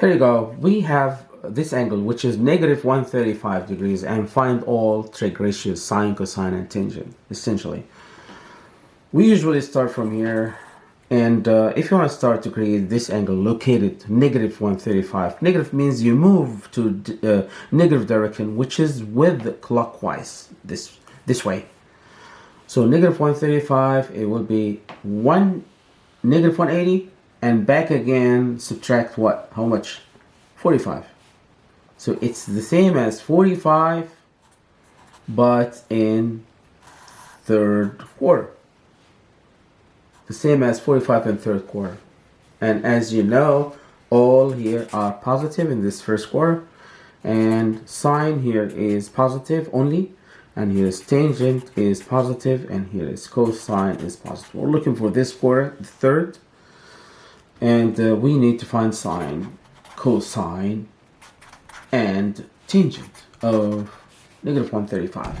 Here you go. We have this angle, which is negative 135 degrees, and find all trig ratios, sine, cosine, and tangent, essentially. We usually start from here, and uh, if you want to start to create this angle located negative 135, negative means you move to uh, negative direction, which is with clockwise, this, this way. So negative 135, it will be 1, negative 180, and back again, subtract what? How much? 45. So it's the same as 45, but in third quarter. The same as 45 in third quarter. And as you know, all here are positive in this first quarter. And sine here is positive only. And here is tangent is positive, and here is cosine is positive. We're looking for this quarter, the third. And uh, we need to find sine, cosine, and tangent of negative 135.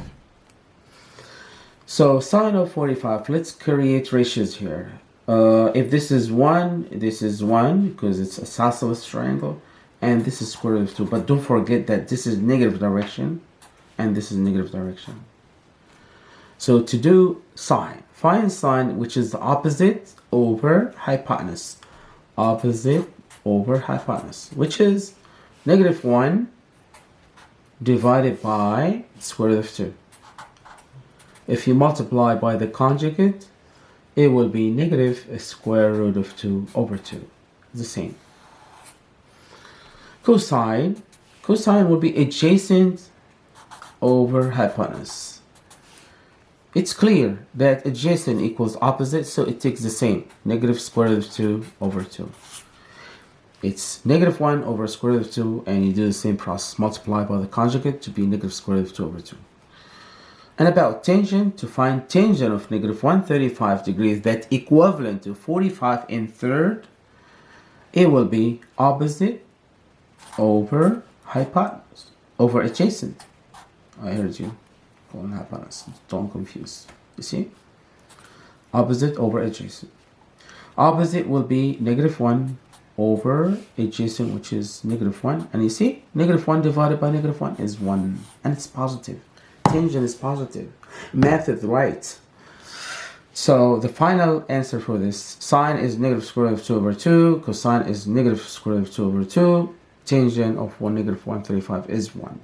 So sine of 45, let's create ratios here. Uh, if this is 1, this is 1 because it's a isosceles triangle. And this is square root of 2. But don't forget that this is negative direction and this is negative direction. So to do sine, find sine which is the opposite over hypotenuse. Opposite over hypotenuse, which is negative 1 divided by square root of 2. If you multiply by the conjugate, it will be negative square root of 2 over 2. The same. Cosine, cosine will be adjacent over hypotenuse. It's clear that adjacent equals opposite, so it takes the same, negative square root of 2 over 2 it's negative 1 over square root of 2 and you do the same process. Multiply by the conjugate to be negative square root of 2 over 2 and about tangent to find tangent of negative 135 degrees that equivalent to 45 in third it will be opposite over hypotenuse over adjacent. I heard you calling hypotenuse don't confuse. You see? Opposite over adjacent. Opposite will be negative 1 over adjacent which is negative 1 and you see? Negative 1 divided by negative 1 is 1 and it's positive. Tangent is positive. Math is right. So the final answer for this sine is negative square root of 2 over 2 cosine is negative square root of 2 over 2 tangent of 1 negative 135 is 1